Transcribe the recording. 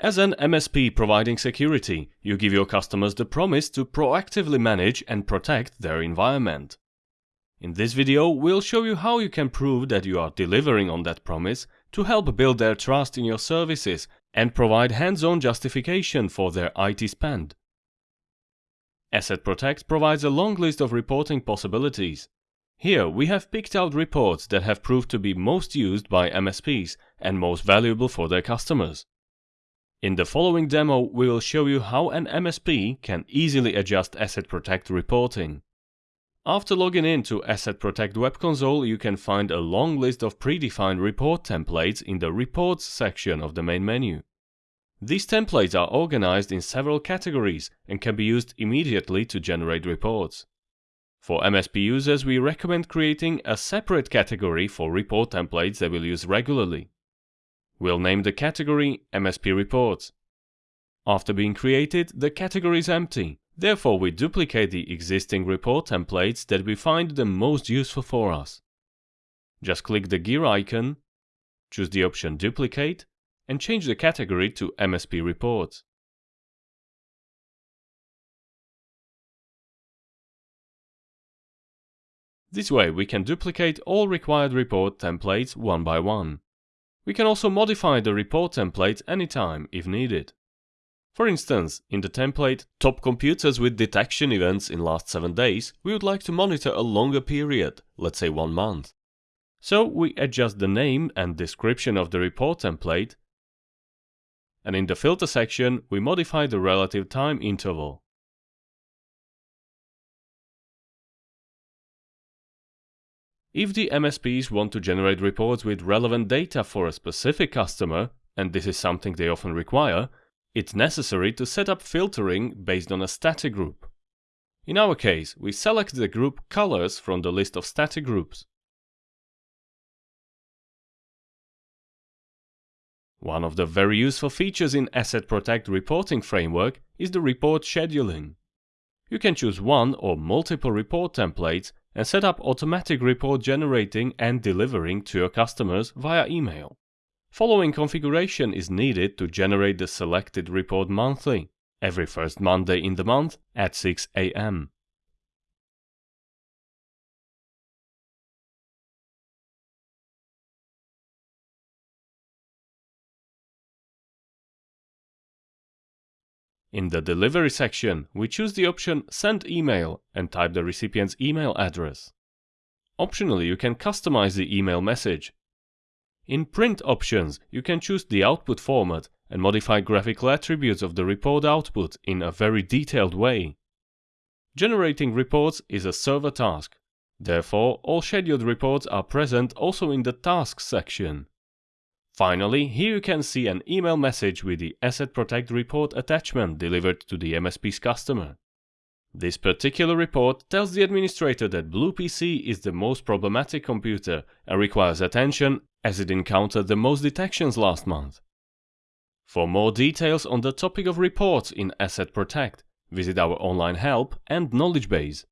As an MSP providing security, you give your customers the promise to proactively manage and protect their environment. In this video, we'll show you how you can prove that you are delivering on that promise to help build their trust in your services and provide hands-on justification for their IT spend. ESET PROTECT provides a long list of reporting possibilities. Here we have picked out reports that have proved to be most used by MSPs and most valuable for their customers. In the following demo, we will show you how an MSP can easily adjust ESET PROTECT reporting. After logging in to ESET PROTECT Web Console, you can find a long list of predefined report templates in the Reports section of the main menu. These templates are organized in several categories and can be used immediately to generate reports. For MSP users, we recommend creating a separate category for report templates they will use regularly. We'll name the category MSP Reports. After being created, the category is empty, Therefore, we duplicate the existing report templates that we find the most useful for us. Just click the gear icon, choose the option Duplicate, and change the category to MSP Reports. This way we can duplicate all required report templates one by one. We can also modify the report templates anytime if needed. For instance, in the template Top computers with detection events in last 7 days, we would like to monitor a longer period, let's say 1 month. So we adjust the name and description of the report template and in the filter section we modify the relative time interval. If the MSPs want to generate reports with relevant data for a specific customer, and this is something they often require, it's necessary to set up filtering based on a static group. In our case, we select the group colors from the list of static groups. One of the very useful features in ESET PROTECT reporting framework is the report scheduling. You can choose one or multiple report templates and set up automatic report generating and delivering to your customers via email. Following configuration is needed to generate the selected report monthly, every first Monday in the month at 6 am. In the delivery section, we choose the option Send email and type the recipient's email address. Optionally, you can customize the email message in print options, you can choose the output format and modify graphical attributes of the report output in a very detailed way. Generating reports is a server task. Therefore, all scheduled reports are present also in the Tasks section. Finally, here you can see an email message with the ESET PROTECT report attachment delivered to the MSP's customer. This particular report tells the administrator that Blue PC is the most problematic computer and requires attention as it encountered the most detections last month. For more details on the topic of reports in ESET PROTECT, visit our online help and knowledge base.